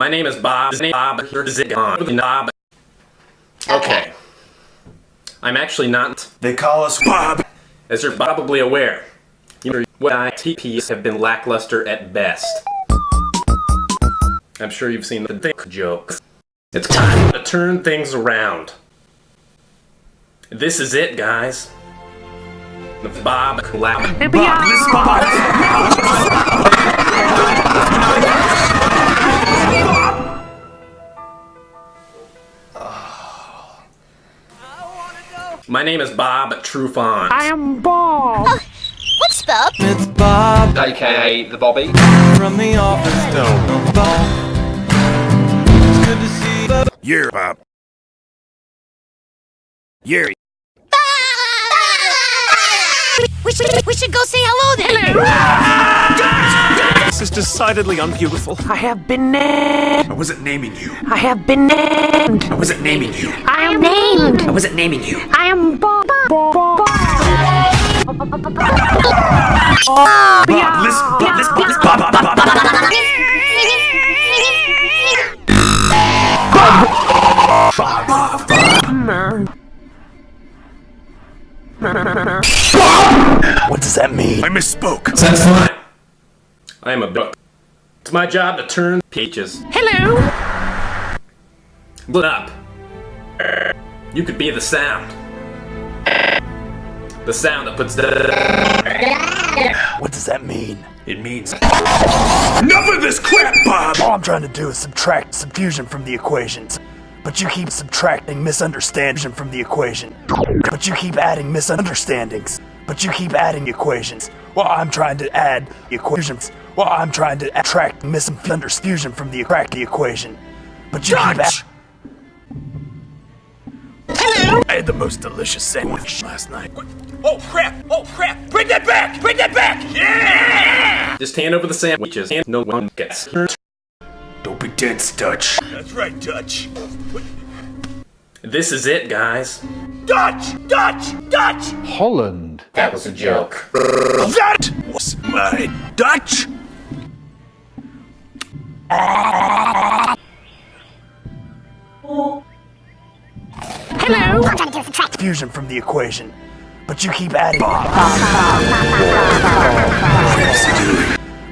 My name is Bob. Bob. Here is it on. Bob. Okay. I'm actually not. They call us Bob. As you're probably aware, your ITPs have been lackluster at best. I'm sure you've seen the dick jokes. It's time to turn things around. This is it, guys. The Bob Lab. Uh, Bob, this Bob. My name is Bob Trufant. I am Bob. Oh, what's Bob? It's Bob AKA the Bobby. from the office. Don't Bob. It's good to see Bob. You're Bob. You're. We should, we should go say hello then. This is decidedly unbeautiful. I have been named. I wasn't naming you. I have been named. I wasn't naming you. I am named. I wasn't naming you. I am Bob. Bob. Bob. Bob, this, Bob, this, Bob, this, Bob, Bob, Bob, Bob. What does that mean? I misspoke. That's fine. I am a book. It's my job to turn peaches. Hello. Look up. You could be the sound. The sound that puts the. What does that mean? It means enough of this crap, Bob. All I'm trying to do is subtract subfusion from the equations. But you keep subtracting misunderstanding from the equation. But you keep adding misunderstandings. But you keep adding equations. Well, I'm trying to add equations. Well, I'm trying to attract misunderstanding from the crack the equation. But you keep Dutch! I had the most delicious sandwich last night. Oh crap! Oh crap! Bring that back! Bring that back! Yeah! Just hand over the sandwiches and no one gets hurt. Don't be dense, Dutch. That's right, Dutch. This is it, guys. Dutch! Dutch! Dutch! Holland. That was a joke. That was my Dutch. Ah! To do subtract. fusion from the equation. But you keep adding.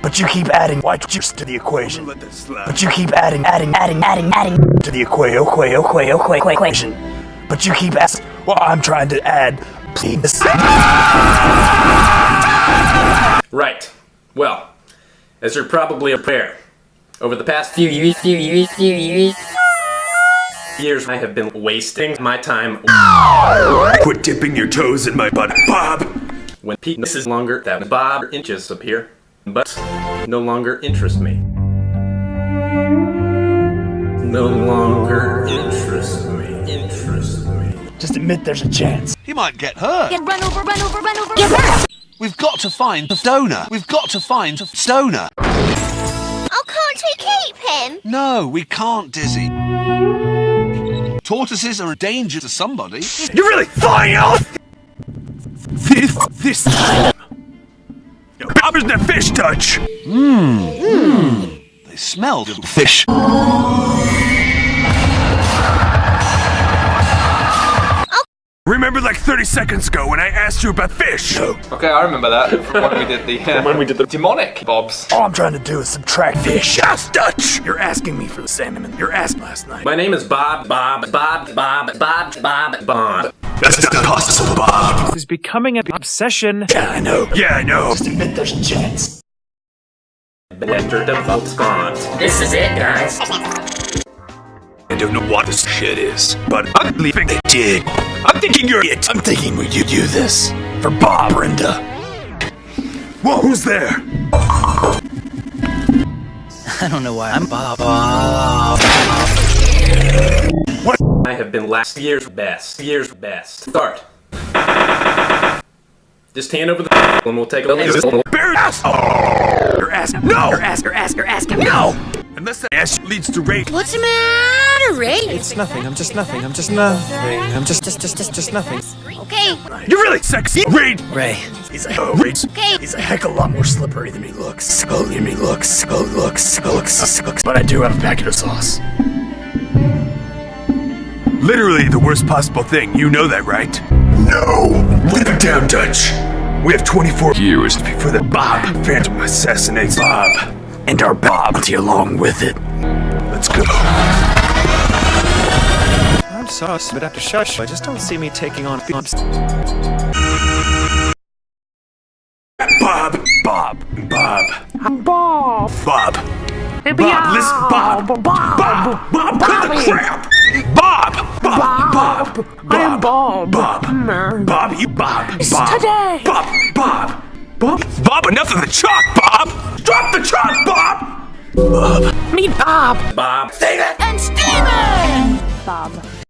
But you keep adding white juice to the equation. But you keep adding, adding, adding, adding, adding to the equa- equa- equa- equa- equation. But you keep asking. Well, I'm trying to add penis. Right. Well, as you're probably aware, over the past few years, few years, few years, years, I have been wasting my time Quit dipping your toes in my butt, Bob. when penis is longer that bob inches appear, but no longer interest me. No longer interest me. Interest me. Just admit there's a chance. He might get hurt. Get run over, run over, run over. Get hurt. We've got to find the stoner. We've got to find the stoner. Oh, can't we keep him? No, we can't, Dizzy. Tortoises are a danger to somebody. You're really flying out. This, this. Yo, Bob isn't a fish, Dutch. Hmm. Hmm. They smell of fish. Remember like 30 seconds ago when I asked you about fish? No. Okay, I remember that from when we did the uh, when we did the demonic bobs. All I'm trying to do is subtract fish. Yes, Dutch. You're asking me for the salmon. You're asking last night. My name is Bob, Bob, Bob, Bob, Bob, Bob, Bond. That's not possible, Bob. This is becoming an obsession. Yeah, I know. Yeah, I know. Just admit there's a chance. Better default Bond. This is it, guys. I don't know what this shit is, but I'm believing they did. I'm thinking you're it. I'm thinking we could do this for Bob, Brenda. Whoa, who's there? I don't know why I'm Bob. What? I have been last year's best. Year's best. Start. Just hand over the and we'll take a look. Bear ass. Oh, you're asking. No. You're asking. You're asking. You're asking. No. Unless the ass leads to rape. What's the matter, Ray? It's nothing. I'm just nothing. I'm just nothing. I'm just just just just just nothing. Okay, Okay. You're really sexy, Reed. Ray, he's a oh, Ray, Okay. he's a heck of a lot more slippery than he looks. Oh, than he looks. Oh, looks. Oh, looks. looks. But I do have a packet of sauce. Literally the worst possible thing. You know that, right? No. Live it down, Dutch. We have 24 years before the Bob Phantom assassinates Bob. And our bounty along with it. Let's go. I'm sus, but after shush, I just don't see me taking on. Bob. Bob. Bob. Bob. Bob. Bob, listen, Bob. Bob. Bob. Bob, cut the crap. Bob. Bob. Bob. I am Bob. Bob. Bob, you Bob. Bob. today. Bob. Bob. Bob. Bob, enough of the chalk, Bob. Drop the chalk, Bob. Meet Bob. Bob. Steven! And Steven! Bob.